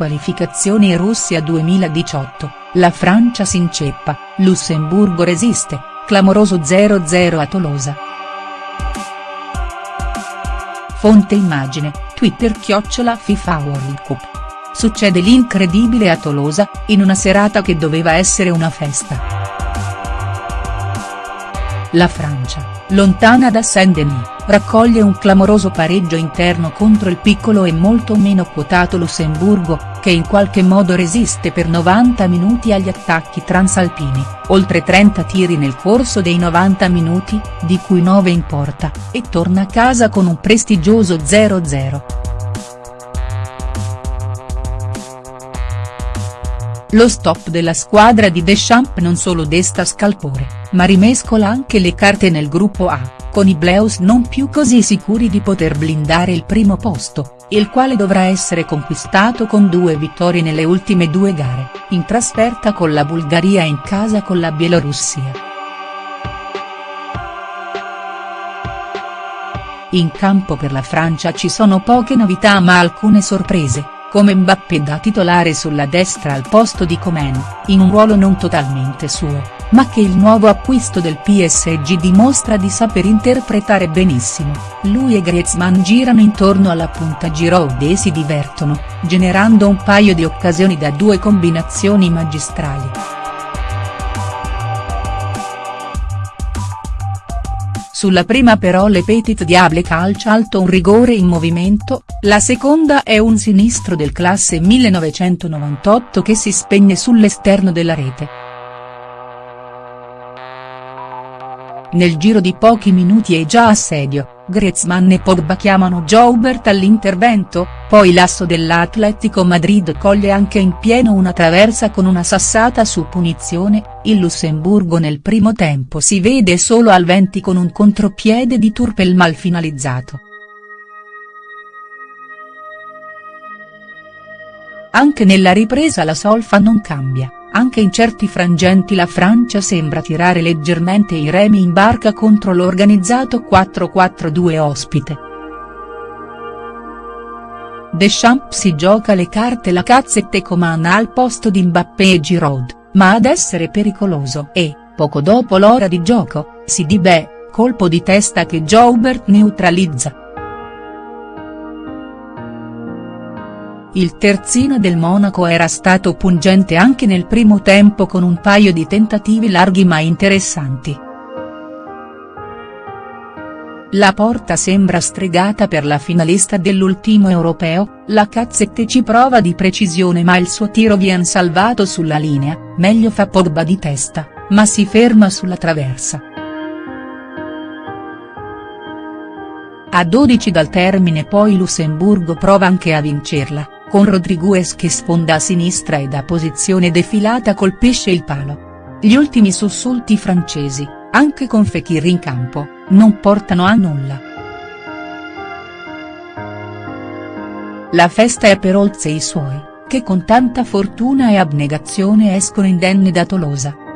qualificazioni Russia 2018, la Francia si inceppa, Lussemburgo resiste, clamoroso 0-0 a Tolosa. Fonte immagine, Twitter chiocciola FIFA World Cup. Succede l'incredibile a Tolosa, in una serata che doveva essere una festa. La Francia lontana da Saint-Denis, raccoglie un clamoroso pareggio interno contro il piccolo e molto meno quotato Lussemburgo, che in qualche modo resiste per 90 minuti agli attacchi transalpini, oltre 30 tiri nel corso dei 90 minuti, di cui 9 in porta, e torna a casa con un prestigioso 0-0. Lo stop della squadra di Deschamps non solo desta scalpore, ma rimescola anche le carte nel gruppo A, con i Bleus non più così sicuri di poter blindare il primo posto, il quale dovrà essere conquistato con due vittorie nelle ultime due gare, in trasferta con la Bulgaria e in casa con la Bielorussia. In campo per la Francia ci sono poche novità ma alcune sorprese come Mbappé da titolare sulla destra al posto di Coman, in un ruolo non totalmente suo, ma che il nuovo acquisto del PSG dimostra di saper interpretare benissimo, lui e Griezmann girano intorno alla punta Giroud e si divertono, generando un paio di occasioni da due combinazioni magistrali. Sulla prima però le Petit Diable calcia alto un rigore in movimento, la seconda è un sinistro del classe 1998 che si spegne sull'esterno della rete. Nel giro di pochi minuti è già assedio, Griezmann e Pogba chiamano Joubert all'intervento, poi l'asso dell'Atletico Madrid coglie anche in pieno una traversa con una sassata su punizione, il Lussemburgo nel primo tempo si vede solo al 20 con un contropiede di Turpel mal finalizzato. Anche nella ripresa la solfa non cambia. Anche in certi frangenti la Francia sembra tirare leggermente i remi in barca contro l'organizzato 4-4-2 ospite. Deschamps si gioca le carte la cazzette Coman al posto di Mbappé e Giroud, ma ad essere pericoloso e, poco dopo l'ora di gioco, si di beh, colpo di testa che Joubert neutralizza. Il terzino del Monaco era stato pungente anche nel primo tempo con un paio di tentativi larghi ma interessanti. La porta sembra stregata per la finalista dell'ultimo europeo, la Cazzette ci prova di precisione ma il suo tiro viene salvato sulla linea, meglio fa Pogba di testa, ma si ferma sulla traversa. A 12 dal termine poi Lussemburgo prova anche a vincerla, con Rodriguez che sfonda a sinistra e da posizione defilata colpisce il palo. Gli ultimi sussulti francesi, anche con Fekir in campo, non portano a nulla. La festa è per Olze e i suoi, che con tanta fortuna e abnegazione escono indenni da Tolosa.